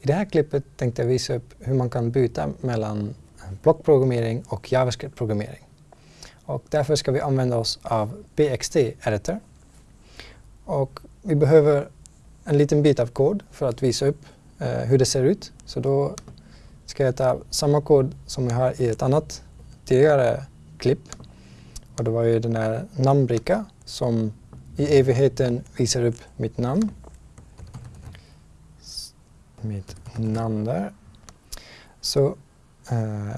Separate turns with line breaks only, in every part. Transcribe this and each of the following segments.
I det här klippet tänkte jag visa upp hur man kan byta mellan blockprogrammering och JavaScript-programmering. Och därför ska vi använda oss av BXT Editor. Och vi behöver en liten bit av kod för att visa upp eh, hur det ser ut. Så då ska jag ta samma kod som vi har i ett annat tidigare klipp. Och det var ju den här namnbricka som i evigheten visar upp mitt namn. Mitt namn där. Så uh,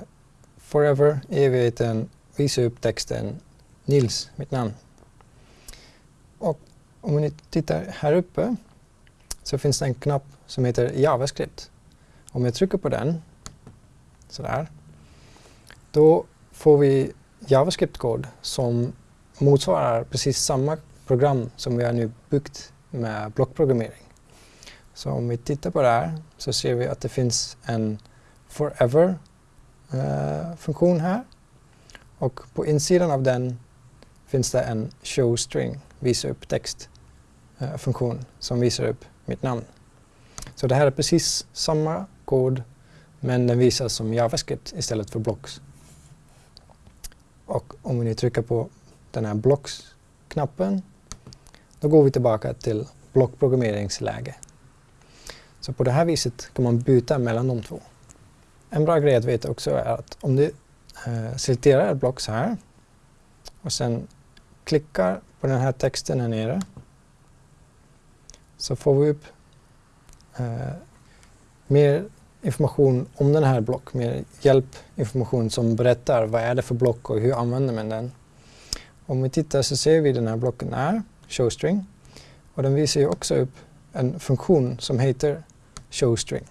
forever evigheten visa upp texten Nils, mitt namn. Och om ni tittar här uppe så finns det en knapp som heter JavaScript. Om jag trycker på den, sådär, då får vi JavaScript-kod som motsvarar precis samma program som vi har nu byggt med blockprogrammering. Så om vi tittar på det här så ser vi att det finns en forever-funktion eh, här. Och på insidan av den finns det en showstring, visa upp text-funktion eh, som visar upp mitt namn. Så det här är precis samma kod men den visas som JavaScript istället för blocks. Och om vi nu trycker på den här blocks-knappen då går vi tillbaka till blockprogrammeringsläge. Så på det här viset kan man byta mellan de två. En bra grej att veta också är att om du eh, selekterar ett block så här och sen klickar på den här texten här nere så får vi upp eh, mer information om den här block, mer hjälpinformation som berättar vad är det för block och hur använder man den. Om vi tittar så ser vi den här blocken här, showstring, och den visar ju också upp en funktion som heter showstring.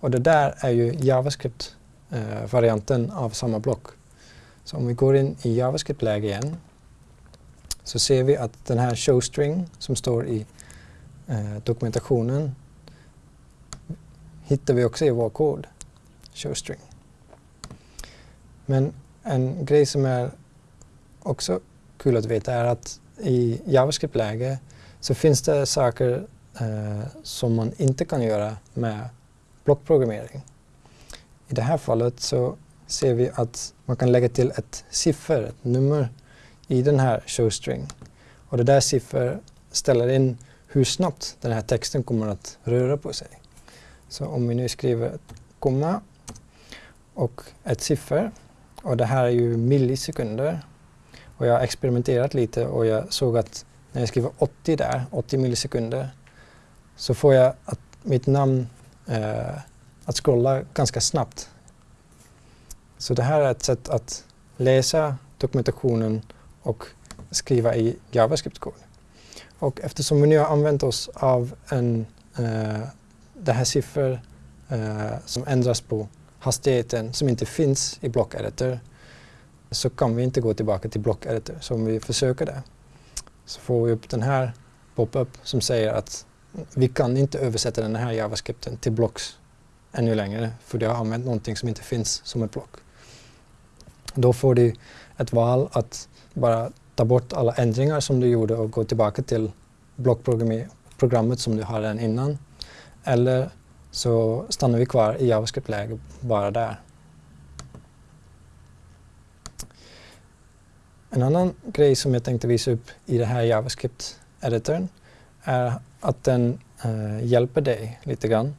Och det där är ju JavaScript-varianten eh, av samma block. Så om vi går in i JavaScript-läge igen så ser vi att den här showstring som står i eh, dokumentationen hittar vi också i vår kod, showstring. Men en grej som är också kul att veta är att i JavaScript-läge så finns det saker eh, som man inte kan göra med blockprogrammering. I det här fallet så ser vi att man kan lägga till ett siffer, ett nummer, i den här showstring. Och det där siffer ställer in hur snabbt den här texten kommer att röra på sig. Så om vi nu skriver ett komma och ett siffer och det här är ju millisekunder och jag har experimenterat lite och jag såg att när jag skriver 80 där, 80 millisekunder, så får jag att mitt namn eh, att scrolla ganska snabbt. Så det här är ett sätt att läsa dokumentationen och skriva i JavaScript-kod. Och eftersom vi nu har använt oss av en, eh, det här siffror eh, som ändras på hastigheten som inte finns i blockeditor så kan vi inte gå tillbaka till blockeditor. Så om vi försöker det så får vi upp den här pop-up som säger att vi kan inte översätta den här JavaScripten till blocks ännu längre för det har använt någonting som inte finns som ett block. Då får du ett val att bara ta bort alla ändringar som du gjorde och gå tillbaka till blockprogrammet som du hade innan. Eller så stannar vi kvar i JavaScript-läge bara där. En annan grej som jag tänkte visa upp i det här JavaScript-editorn är att den eh, hjälper dig lite grann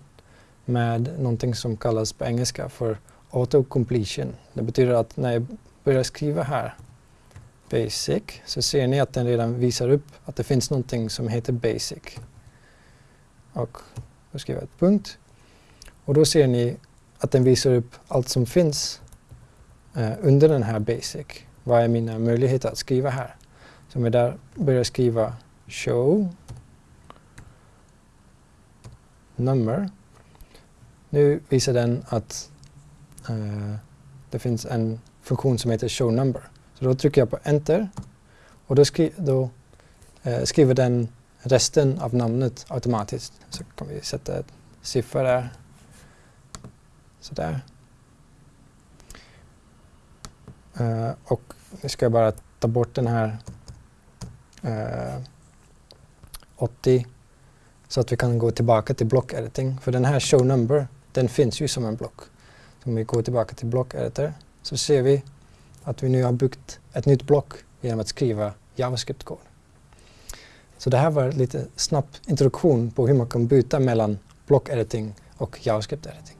med någonting som kallas på engelska för auto-completion. Det betyder att när jag börjar skriva här basic så ser ni att den redan visar upp att det finns någonting som heter basic. Och då skriver jag ett punkt. Och då ser ni att den visar upp allt som finns eh, under den här basic vad är mina möjligheter att skriva här? Så om jag där börjar skriva show number. Nu visar den att uh, det finns en funktion som heter show number. Så då trycker jag på enter och då, skri då uh, skriver den resten av namnet automatiskt. Så kan vi sätta ett siffra där. Sådär. Uh, och nu ska jag bara ta bort den här uh, 80 så att vi kan gå tillbaka till block editing. För den här show number, den finns ju som en block. Så om vi går tillbaka till block editor så ser vi att vi nu har byggt ett nytt block genom att skriva JavaScript-kod. Så det här var lite snabb introduktion på hur man kan byta mellan block editing och JavaScript editing.